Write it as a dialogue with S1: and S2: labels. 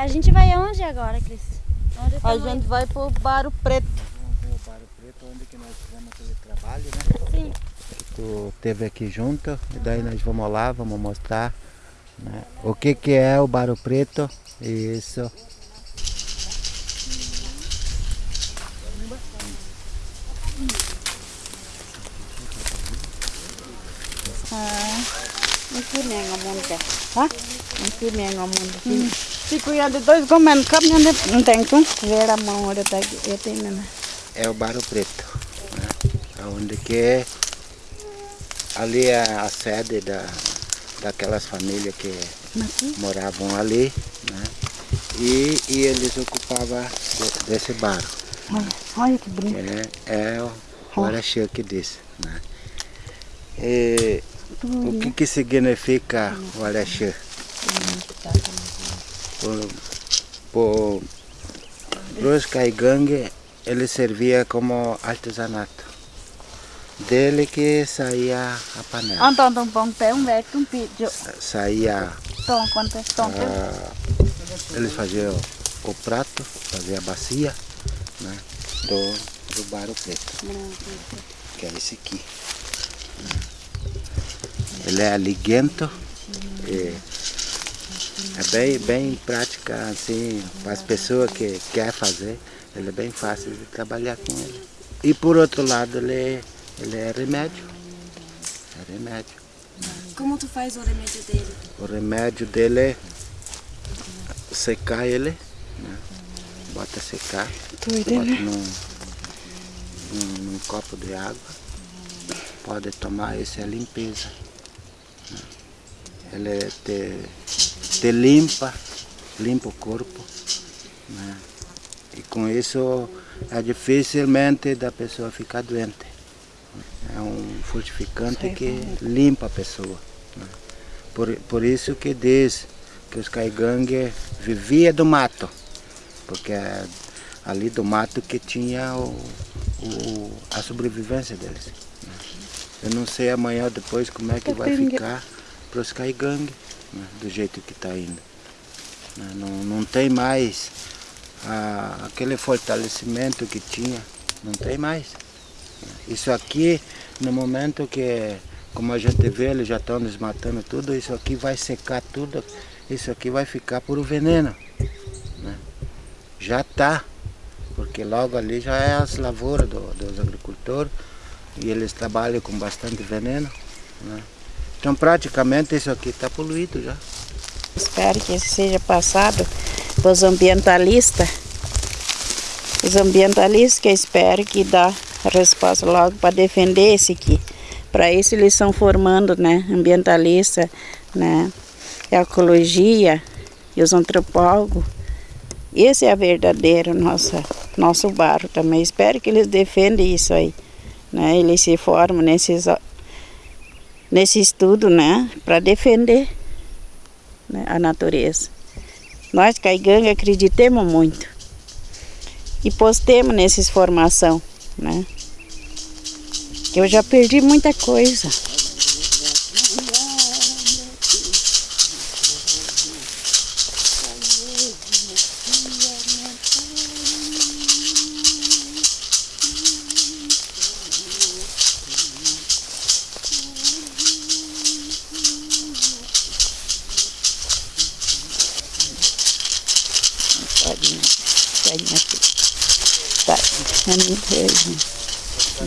S1: A gente vai aonde agora, Cris? Onde
S2: A gente vai pro Baro Preto.
S3: Vamos ver o Barro Preto, onde que nós fizemos aquele trabalho, né?
S1: indo? Sim.
S3: Tu teve aqui junto, e daí nós vamos lá, vamos mostrar né, o que que é o Barro Preto. Isso.
S2: Não fui nem a mundo. Hã? Não fui nem a mundo. Se cuidar de dois comendo, come não tem com. Ver a mão, olha, tá aqui. Eu tenho, né?
S3: É o Barro Preto. Né? Onde que é, ali é a sede da, daquelas famílias que moravam ali. Né? E, e eles ocupavam de- desse barro.
S2: Olha, olha que bonito.
S3: É, é o, Araxê que diz. Né? E, o que, que significa o Araxê? Por, os caigangue, ele servia como artesanato. Dele que saía a panela.
S2: Então, então, bom, pé, um velho, um pedido.
S3: Saía,
S2: Tom, quanto é? Tom,
S3: ah, eles faziam o prato, faziam a bacia né, do, do barro preto. que é esse aqui. Ele é liguento e é bem, bem prática assim para as pessoas que querem fazer. Ele é bem fácil de trabalhar com ele. E por outro lado ele, ele é remédio. É remédio.
S1: Como tu faz o remédio dele?
S3: O remédio dele é secar ele, né? bota secar, bota num, num, num copo de água, pode tomar, isso é limpeza. Ele te, te limpa, limpa o corpo. né? E com isso é dificilmente da pessoa ficar doente. É um fortificante que limpa a pessoa. né? Por, por isso que diz que os caigangue viviam do mato, porque é ali do mato que tinha o, o- a sobrevivência deles. Né? Eu não sei amanhã ou depois como é que vai ficar para os caigangue, né, do jeito que está indo. né? Não, não tem mais ah, aquele fortalecimento que tinha, não tem mais. Isso aqui, no momento que, como a gente vê, eles já estão desmatando tudo, isso aqui vai secar tudo, isso aqui vai ficar por veneno. né? Já está, porque logo ali já é as lavouras do- dos agricultores e eles trabalham com bastante veneno. né? Então praticamente isso aqui está poluído já.
S2: Espero que isso seja passado para os ambientalistas. Os ambientalistas que espero que dá resposta logo para defender esse aqui. Para isso eles estão formando, né, ambientalista, né, ecologia e os antropólogos. Esse é a verdadeiro nossa nosso barro também. Espero que eles defendam isso aí, né? Eles se formam nesses nesse estudo, né, para defender né, a natureza. Nós, caiganga, acreditemos muito. E postemos nessas formação, né? Eu já perdi muita coisa. Pode, né? Pode, minha filha. Tá, é muito beijo. Então,